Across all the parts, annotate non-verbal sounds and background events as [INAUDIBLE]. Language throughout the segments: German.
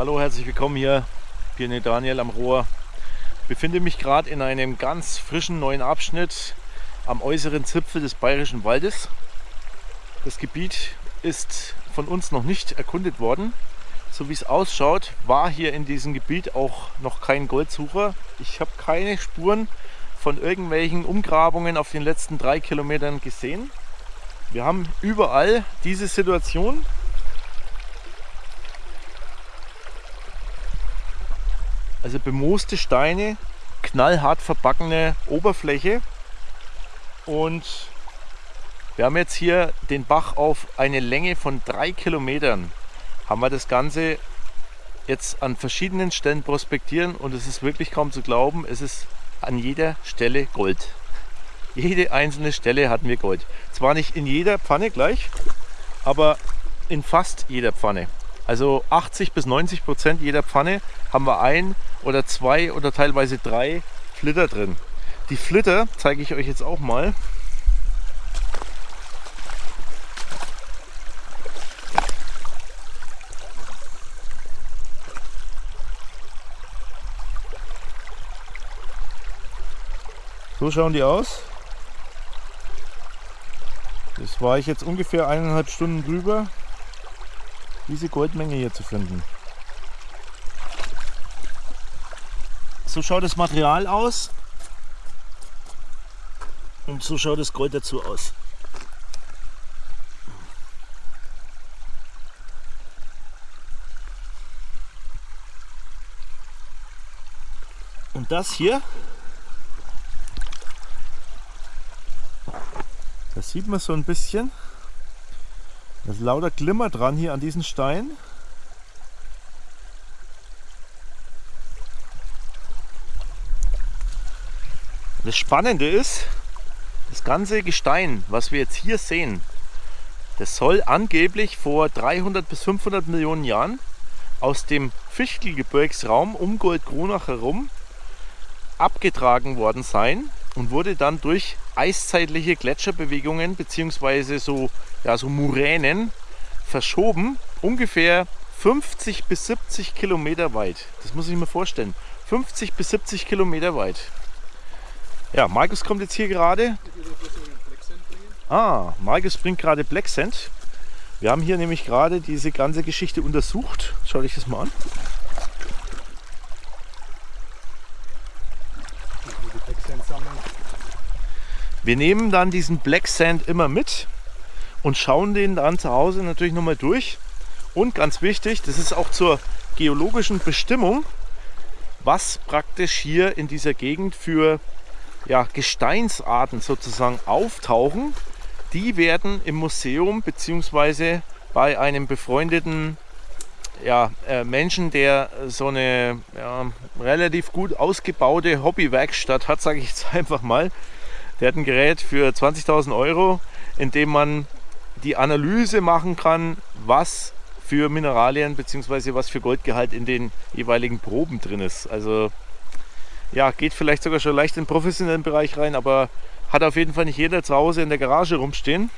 Hallo, herzlich willkommen hier, Pionier Daniel am Rohr. Ich befinde mich gerade in einem ganz frischen neuen Abschnitt am äußeren Zipfel des Bayerischen Waldes. Das Gebiet ist von uns noch nicht erkundet worden. So wie es ausschaut, war hier in diesem Gebiet auch noch kein Goldsucher. Ich habe keine Spuren von irgendwelchen Umgrabungen auf den letzten drei Kilometern gesehen. Wir haben überall diese Situation. Also bemooste Steine, knallhart verbackene Oberfläche. Und wir haben jetzt hier den Bach auf eine Länge von drei Kilometern. Haben wir das Ganze jetzt an verschiedenen Stellen prospektieren und es ist wirklich kaum zu glauben, es ist an jeder Stelle Gold. Jede einzelne Stelle hatten wir Gold. Zwar nicht in jeder Pfanne gleich, aber in fast jeder Pfanne. Also 80 bis 90 Prozent jeder Pfanne haben wir ein oder zwei oder teilweise drei Flitter drin. Die Flitter zeige ich euch jetzt auch mal. So schauen die aus. Das war ich jetzt ungefähr eineinhalb Stunden drüber, diese Goldmenge hier zu finden. So schaut das Material aus und so schaut das Gold dazu aus. Und das hier Das sieht man so ein bisschen. Da ist lauter Glimmer dran hier an diesen Stein. Das Spannende ist, das ganze Gestein, was wir jetzt hier sehen, das soll angeblich vor 300 bis 500 Millionen Jahren aus dem Fichtelgebirgsraum um Goldkronach herum abgetragen worden sein und wurde dann durch eiszeitliche Gletscherbewegungen bzw. so, ja, so Muränen verschoben, ungefähr 50 bis 70 Kilometer weit. Das muss ich mir vorstellen. 50 bis 70 Kilometer weit. Ja, Markus kommt jetzt hier gerade. Ah, Markus bringt gerade Black Sand. Wir haben hier nämlich gerade diese ganze Geschichte untersucht. Schau dich das mal an. Wir nehmen dann diesen Black Sand immer mit und schauen den dann zu Hause natürlich nochmal durch. Und ganz wichtig, das ist auch zur geologischen Bestimmung, was praktisch hier in dieser Gegend für ja, Gesteinsarten sozusagen auftauchen. Die werden im Museum bzw. bei einem befreundeten ja, äh, Menschen, der so eine ja, relativ gut ausgebaute Hobbywerkstatt hat, sage ich jetzt [LAUGHS] einfach mal, der hat ein Gerät für 20.000 Euro, in dem man die Analyse machen kann, was für Mineralien bzw. was für Goldgehalt in den jeweiligen Proben drin ist. Also ja, geht vielleicht sogar schon leicht in den professionellen Bereich rein, aber hat auf jeden Fall nicht jeder zu Hause in der Garage rumstehen.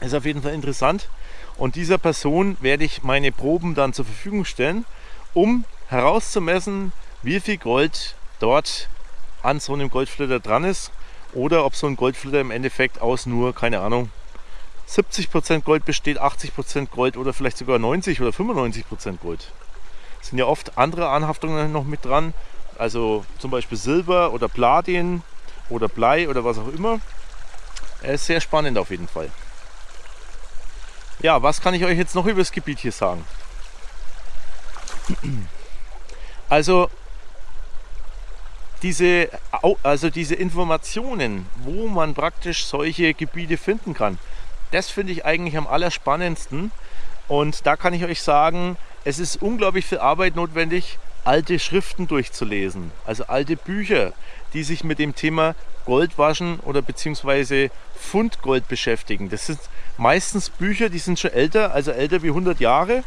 Ist auf jeden Fall interessant. Und dieser Person werde ich meine Proben dann zur Verfügung stellen, um herauszumessen, wie viel Gold dort an so einem Goldflitter dran ist oder ob so ein Goldflitter im Endeffekt aus nur, keine Ahnung, 70% Gold besteht, 80% Gold oder vielleicht sogar 90 oder 95% Gold. Es sind ja oft andere Anhaftungen noch mit dran, also zum Beispiel Silber oder Platin oder Blei oder was auch immer. Er ist sehr spannend auf jeden Fall. Ja, was kann ich euch jetzt noch über das Gebiet hier sagen? [CLEARS THROAT] Also diese, also diese Informationen, wo man praktisch solche Gebiete finden kann, das finde ich eigentlich am allerspannendsten. Und da kann ich euch sagen, es ist unglaublich viel Arbeit notwendig, alte Schriften durchzulesen. Also alte Bücher, die sich mit dem Thema Goldwaschen oder beziehungsweise Fundgold beschäftigen. Das sind meistens Bücher, die sind schon älter, also älter wie 100 Jahre.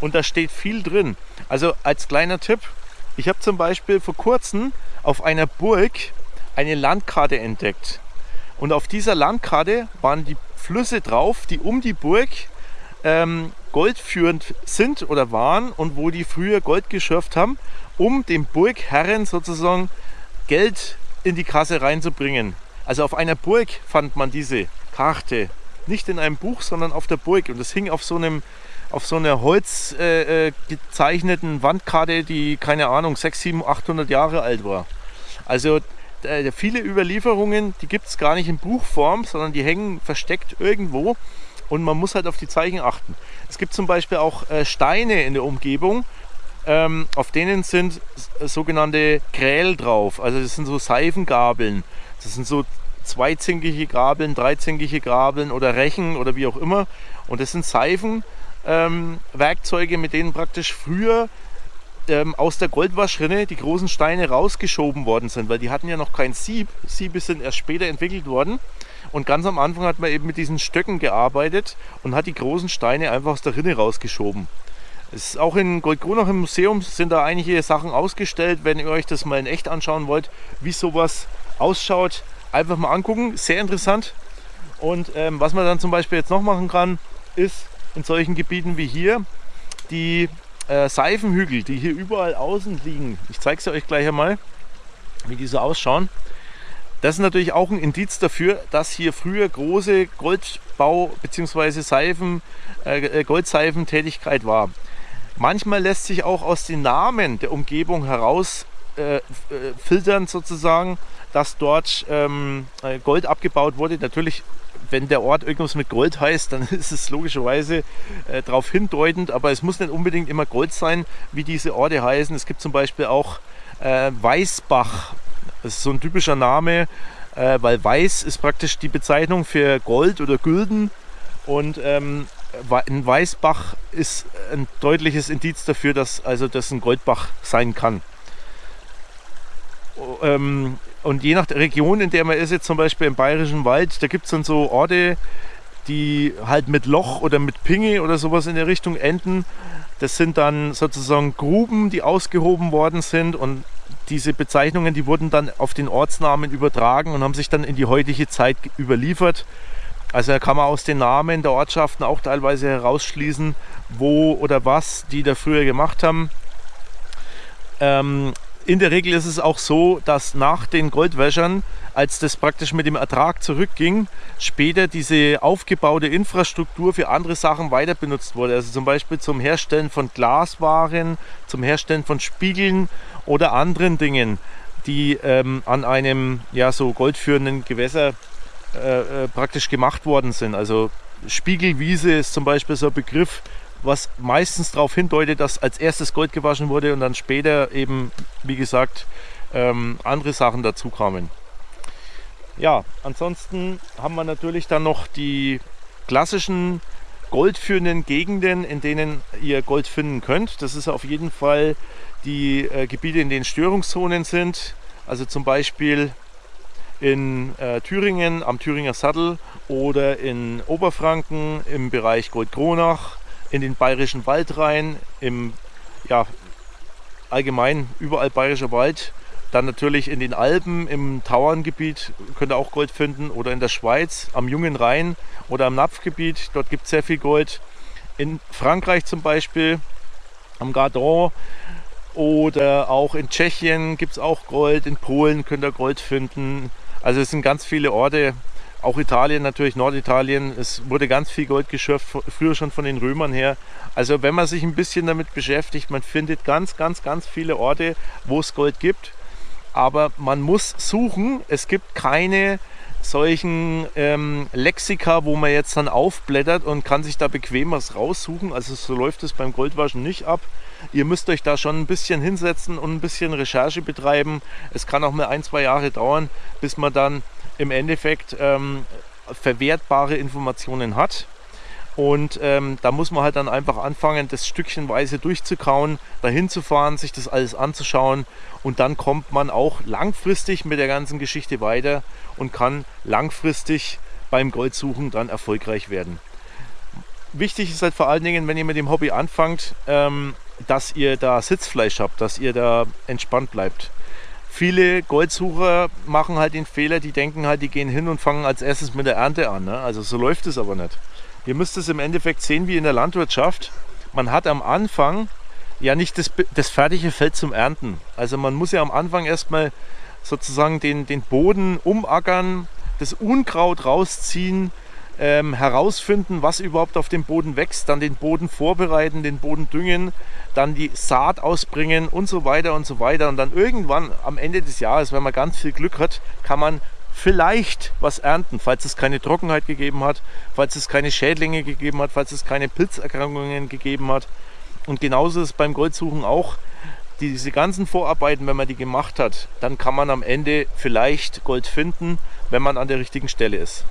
Und da steht viel drin. Also als kleiner Tipp, ich habe zum Beispiel vor kurzem auf einer Burg eine Landkarte entdeckt. Und auf dieser Landkarte waren die Flüsse drauf, die um die Burg ähm, goldführend sind oder waren und wo die früher Gold geschürft haben, um den Burgherren sozusagen Geld in die Kasse reinzubringen. Also auf einer Burg fand man diese Karte. Nicht in einem Buch, sondern auf der Burg. Und das hing auf so einem auf so einer Holz äh, äh Wandkarte, die keine Ahnung 6, 7, 800 Jahre alt war. Also äh, viele Überlieferungen, die gibt es gar nicht in Buchform, sondern die hängen versteckt irgendwo und man muss halt auf die Zeichen achten. Es gibt zum Beispiel auch äh, Steine in der Umgebung, ähm, auf denen sind sogenannte Kräl drauf. Also das sind so Seifengabeln. Das sind so zweizinkige Gabeln, dreizinkige Gabeln oder Rechen oder wie auch immer. Und das sind Seifenwerkzeuge, ähm, mit denen praktisch früher ähm, aus der Goldwaschrinne die großen Steine rausgeschoben worden sind, weil die hatten ja noch kein Sieb. Siebe sind erst später entwickelt worden. Und ganz am Anfang hat man eben mit diesen Stöcken gearbeitet und hat die großen Steine einfach aus der Rinne rausgeschoben. Es ist auch in Goldkronach im Museum sind da einige Sachen ausgestellt. Wenn ihr euch das mal in echt anschauen wollt, wie sowas ausschaut, einfach mal angucken. Sehr interessant. Und ähm, was man dann zum Beispiel jetzt noch machen kann, ist in solchen Gebieten wie hier die äh, Seifenhügel, die hier überall außen liegen. Ich zeige es euch gleich einmal, wie die so ausschauen. Das ist natürlich auch ein Indiz dafür, dass hier früher große Goldbau- bzw. Seifen, äh, äh, Goldseifentätigkeit war. Manchmal lässt sich auch aus den Namen der Umgebung heraus äh, äh filtern sozusagen, dass dort ähm, äh, Gold abgebaut wurde. Natürlich wenn der Ort irgendwas mit Gold heißt, dann [LAUGHS] ist es logischerweise äh, darauf hindeutend, aber es muss nicht unbedingt immer Gold sein, wie diese Orte heißen. Es gibt zum Beispiel auch äh, Weißbach, das ist so ein typischer Name, äh, weil Weiß ist praktisch die Bezeichnung für Gold oder Gülden und ähm, ein Weißbach ist ein deutliches Indiz dafür, dass also das ein Goldbach sein kann. Ähm, und je nach Region, in der man ist, jetzt zum Beispiel im Bayerischen Wald, da gibt es dann so Orte, die halt mit Loch oder mit Pinge oder sowas in der Richtung enden. Das sind dann sozusagen Gruben, die ausgehoben worden sind und diese Bezeichnungen, die wurden dann auf den Ortsnamen übertragen und haben sich dann in die heutige Zeit überliefert. Also da kann man aus den Namen der Ortschaften auch teilweise herausschließen, wo oder was die da früher gemacht haben. Ähm, in der Regel ist es auch so, dass nach den Goldwäschern, als das praktisch mit dem Ertrag zurückging, später diese aufgebaute Infrastruktur für andere Sachen weiter benutzt wurde. Also zum Beispiel zum Herstellen von Glaswaren, zum Herstellen von Spiegeln oder anderen Dingen, die ähm, an einem ja, so goldführenden Gewässer äh, äh, praktisch gemacht worden sind. Also Spiegelwiese ist zum Beispiel so ein Begriff, was meistens darauf hindeutet, dass als erstes Gold gewaschen wurde und dann später eben, wie gesagt, ähm, andere Sachen dazu kamen. Ja, ansonsten haben wir natürlich dann noch die klassischen goldführenden Gegenden, in denen ihr Gold finden könnt. Das ist auf jeden Fall die äh, Gebiete, in denen Störungszonen sind. Also zum Beispiel in äh, Thüringen am Thüringer Sattel oder in Oberfranken im Bereich Goldkronach in den bayerischen Wald rein, im ja, allgemein überall bayerischer Wald. Dann natürlich in den Alpen, im Tauerngebiet könnt ihr auch Gold finden oder in der Schweiz am Jungen Rhein oder am Napfgebiet. Dort gibt es sehr viel Gold. In Frankreich zum Beispiel, am Gardon oder auch in Tschechien gibt es auch Gold. In Polen könnt ihr Gold finden. Also es sind ganz viele Orte, auch Italien natürlich, Norditalien, es wurde ganz viel Gold geschürft, früher schon von den Römern her. Also wenn man sich ein bisschen damit beschäftigt, man findet ganz, ganz, ganz viele Orte, wo es Gold gibt. Aber man muss suchen. Es gibt keine solchen ähm, Lexika, wo man jetzt dann aufblättert und kann sich da bequem was raussuchen. Also so läuft es beim Goldwaschen nicht ab. Ihr müsst euch da schon ein bisschen hinsetzen und ein bisschen Recherche betreiben. Es kann auch mal ein, zwei Jahre dauern, bis man dann im Endeffekt ähm, verwertbare Informationen hat. Und ähm, da muss man halt dann einfach anfangen, das stückchenweise durchzukauen, dahin zu fahren, sich das alles anzuschauen und dann kommt man auch langfristig mit der ganzen Geschichte weiter und kann langfristig beim Goldsuchen dann erfolgreich werden. Wichtig ist halt vor allen Dingen, wenn ihr mit dem Hobby anfangt, ähm, dass ihr da Sitzfleisch habt, dass ihr da entspannt bleibt viele Goldsucher machen halt den Fehler, die denken halt, die gehen hin und fangen als erstes mit der Ernte an. Ne? Also so läuft es aber nicht. Ihr müsst es im Endeffekt sehen wie in der Landwirtschaft. Man hat am Anfang ja nicht das, das fertige Feld zum Ernten. Also man muss ja am Anfang erstmal sozusagen den, den Boden umackern, das Unkraut rausziehen, ähm, herausfinden, was überhaupt auf dem Boden wächst, dann den Boden vorbereiten, den Boden düngen, dann die Saat ausbringen und so weiter und so weiter. Und dann irgendwann am Ende des Jahres, wenn man ganz viel Glück hat, kann man vielleicht was ernten, falls es keine Trockenheit gegeben hat, falls es keine Schädlinge gegeben hat, falls es keine Pilzerkrankungen gegeben hat. Und genauso ist es beim Goldsuchen auch. Diese ganzen Vorarbeiten, wenn man die gemacht hat, dann kann man am Ende vielleicht Gold finden, wenn man an der richtigen Stelle ist.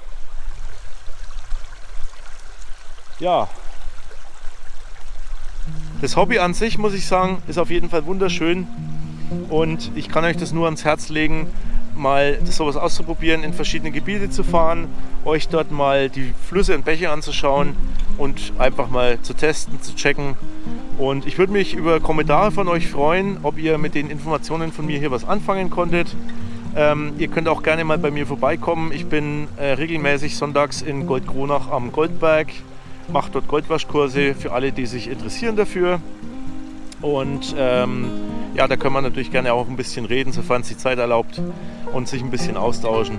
Ja, das Hobby an sich, muss ich sagen, ist auf jeden Fall wunderschön und ich kann euch das nur ans Herz legen, mal sowas auszuprobieren, in verschiedene Gebiete zu fahren, euch dort mal die Flüsse und Bäche anzuschauen und einfach mal zu testen, zu checken. Und ich würde mich über Kommentare von euch freuen, ob ihr mit den Informationen von mir hier was anfangen konntet. Ähm, ihr könnt auch gerne mal bei mir vorbeikommen. Ich bin äh, regelmäßig sonntags in Goldkronach am Goldberg mache dort Goldwaschkurse für alle, die sich interessieren dafür. Und ähm, ja, da können wir natürlich gerne auch ein bisschen reden, sofern es die Zeit erlaubt und sich ein bisschen austauschen.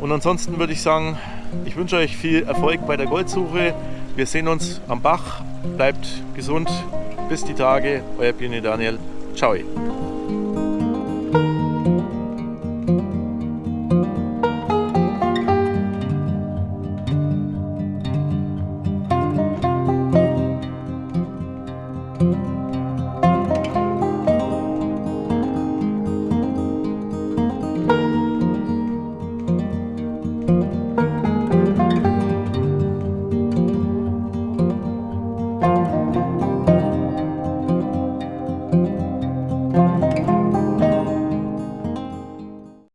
Und ansonsten würde ich sagen, ich wünsche euch viel Erfolg bei der Goldsuche. Wir sehen uns am Bach. Bleibt gesund. Bis die Tage. Euer Pini Daniel. Ciao.